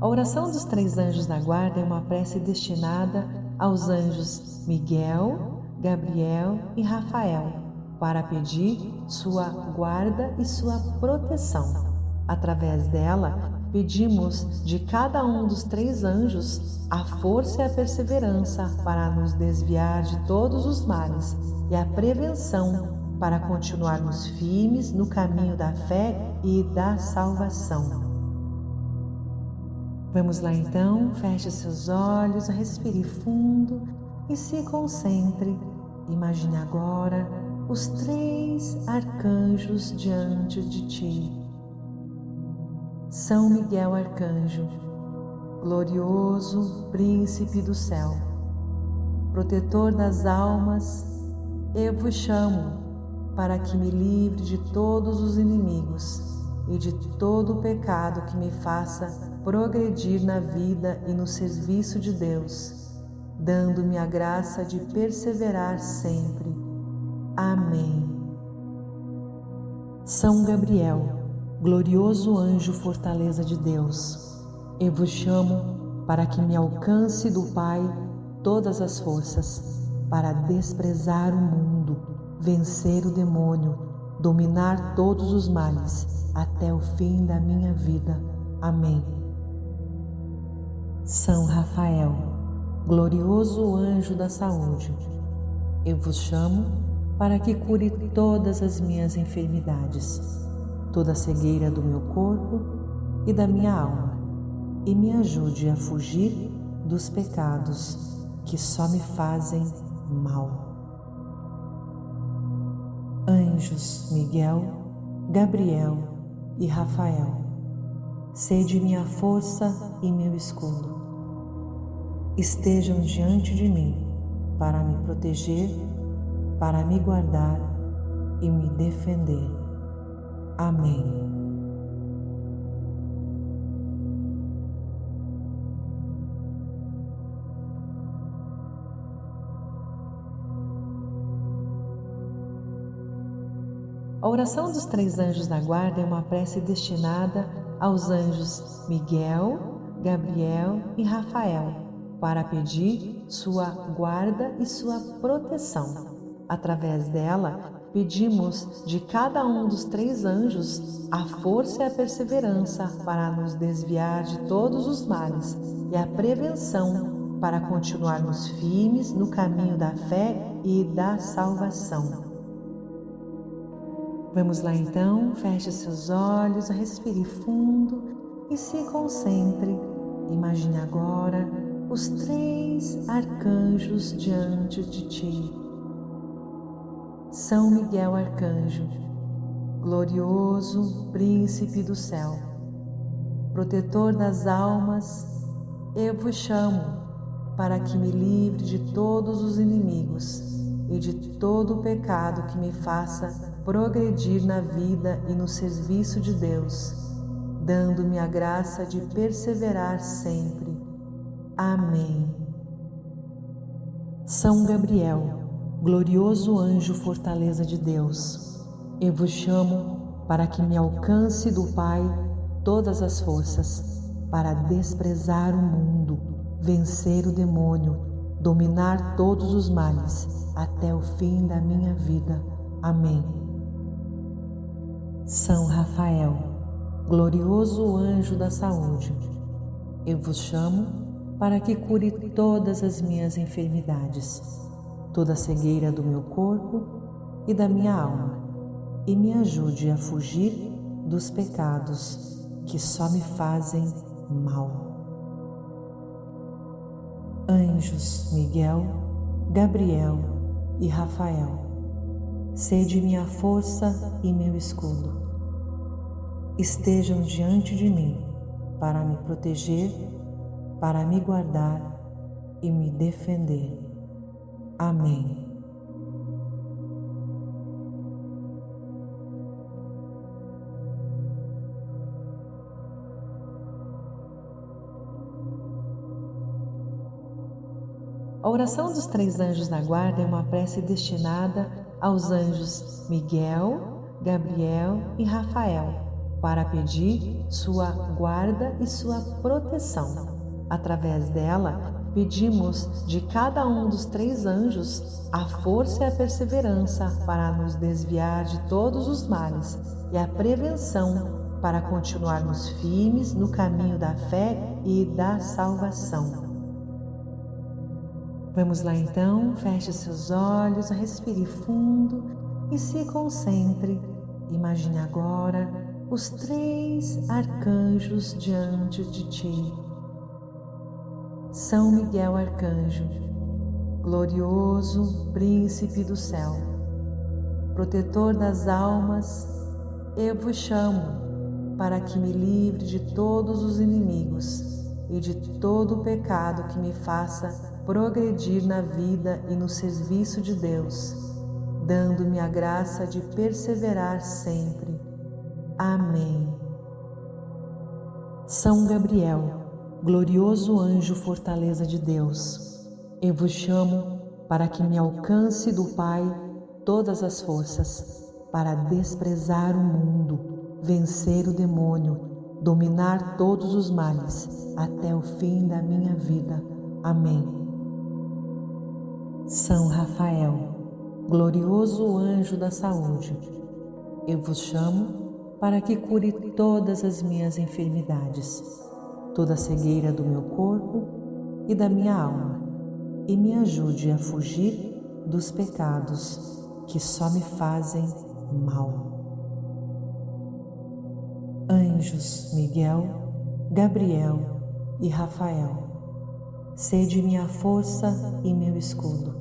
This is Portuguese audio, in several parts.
A oração dos três anjos da guarda é uma prece destinada aos anjos Miguel, Gabriel e Rafael, para pedir sua guarda e sua proteção. Através dela, pedimos de cada um dos três anjos a força e a perseverança para nos desviar de todos os males e a prevenção para continuarmos firmes no caminho da fé e da salvação. Vamos lá então, feche seus olhos, respire fundo e se concentre. Imagine agora os três arcanjos diante de ti. São Miguel Arcanjo, glorioso príncipe do céu, protetor das almas, eu vos chamo para que me livre de todos os inimigos e de todo o pecado que me faça progredir na vida e no serviço de Deus, dando-me a graça de perseverar sempre. Amém. São Gabriel, glorioso anjo fortaleza de Deus, eu vos chamo para que me alcance do Pai todas as forças, para desprezar o mundo vencer o demônio, dominar todos os males até o fim da minha vida. Amém. São Rafael, glorioso anjo da saúde, eu vos chamo para que cure todas as minhas enfermidades, toda a cegueira do meu corpo e da minha alma, e me ajude a fugir dos pecados que só me fazem mal anjos Miguel, Gabriel e Rafael, sede minha força e meu escudo. Estejam diante de mim para me proteger, para me guardar e me defender. Amém. A oração dos três anjos da guarda é uma prece destinada aos anjos Miguel, Gabriel e Rafael, para pedir sua guarda e sua proteção. Através dela, pedimos de cada um dos três anjos a força e a perseverança para nos desviar de todos os males e a prevenção para continuarmos firmes no caminho da fé e da salvação. Vamos lá então, feche seus olhos, respire fundo e se concentre. Imagine agora os três arcanjos diante de ti. São Miguel Arcanjo, glorioso príncipe do céu, protetor das almas, eu vos chamo para que me livre de todos os inimigos e de todo o pecado que me faça progredir na vida e no serviço de Deus, dando-me a graça de perseverar sempre. Amém. São Gabriel, glorioso anjo fortaleza de Deus, eu vos chamo para que me alcance do Pai todas as forças, para desprezar o mundo, vencer o demônio, dominar todos os males até o fim da minha vida. Amém. São Rafael, glorioso anjo da saúde, eu vos chamo para que cure todas as minhas enfermidades, toda a cegueira do meu corpo e da minha alma, e me ajude a fugir dos pecados que só me fazem mal. Anjos Miguel, Gabriel e Rafael, sede minha força e meu escudo estejam diante de mim para me proteger, para me guardar e me defender. Amém. A oração dos três anjos da guarda é uma prece destinada aos anjos Miguel, Gabriel e Rafael para pedir sua guarda e sua proteção. Através dela, pedimos de cada um dos três anjos a força e a perseverança para nos desviar de todos os males e a prevenção para continuarmos firmes no caminho da fé e da salvação. Vamos lá então, feche seus olhos, respire fundo e se concentre. Imagine agora os três arcanjos diante de ti. São Miguel Arcanjo, glorioso príncipe do céu, protetor das almas, eu vos chamo para que me livre de todos os inimigos e de todo o pecado que me faça progredir na vida e no serviço de Deus, dando-me a graça de perseverar sempre Amém. São Gabriel, glorioso anjo fortaleza de Deus, eu vos chamo para que me alcance do Pai todas as forças, para desprezar o mundo, vencer o demônio, dominar todos os males até o fim da minha vida. Amém. São Rafael, glorioso anjo da saúde, eu vos chamo para que cure todas as minhas enfermidades, toda a cegueira do meu corpo e da minha alma, e me ajude a fugir dos pecados que só me fazem mal. Anjos Miguel, Gabriel e Rafael, sede minha força e meu escudo.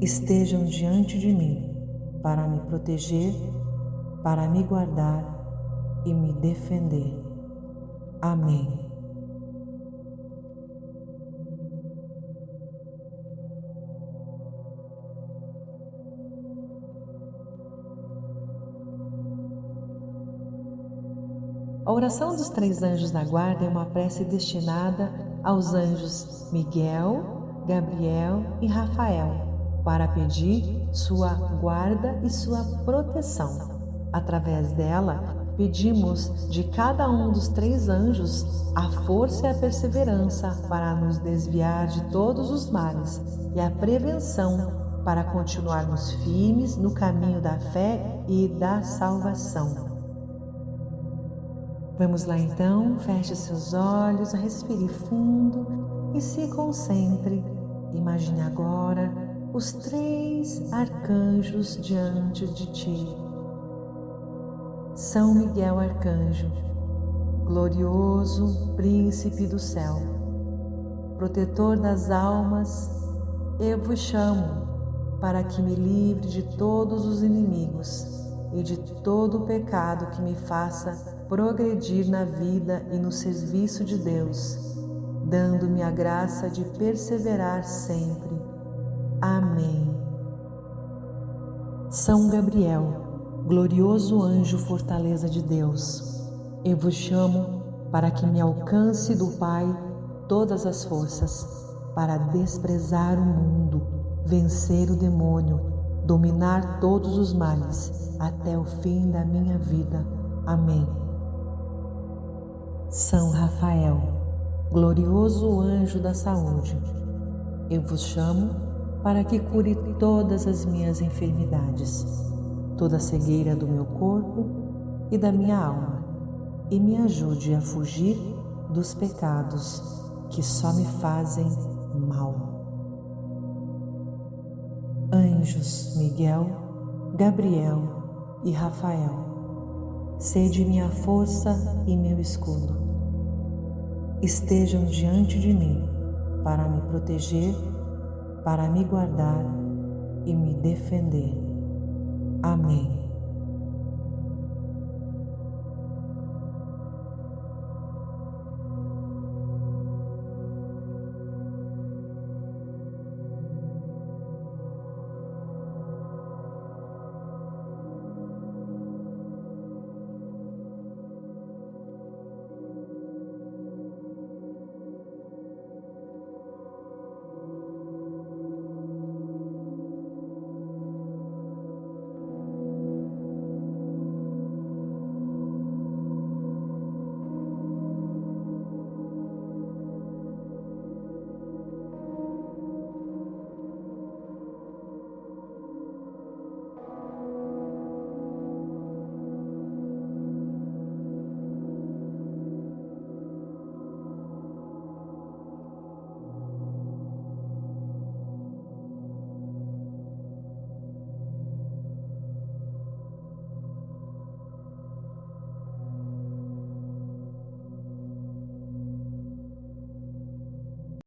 Estejam diante de mim para me proteger para me guardar e me defender. Amém. A oração dos três anjos da guarda é uma prece destinada aos anjos Miguel, Gabriel e Rafael, para pedir sua guarda e sua proteção. Através dela, pedimos de cada um dos três anjos a força e a perseverança para nos desviar de todos os males e a prevenção para continuarmos firmes no caminho da fé e da salvação. Vamos lá então, feche seus olhos, respire fundo e se concentre. Imagine agora os três arcanjos diante de ti. São Miguel Arcanjo, glorioso príncipe do céu, protetor das almas, eu vos chamo para que me livre de todos os inimigos e de todo o pecado que me faça progredir na vida e no serviço de Deus, dando-me a graça de perseverar sempre. Amém. São Gabriel, glorioso anjo fortaleza de Deus, eu vos chamo para que me alcance do Pai todas as forças, para desprezar o mundo, vencer o demônio, dominar todos os males até o fim da minha vida. Amém. São Rafael, glorioso anjo da saúde, eu vos chamo para que cure todas as minhas enfermidades toda a cegueira do meu corpo e da minha alma, e me ajude a fugir dos pecados que só me fazem mal. Anjos Miguel, Gabriel e Rafael, sede minha força e meu escudo. Estejam diante de mim para me proteger, para me guardar e me defender. Amém.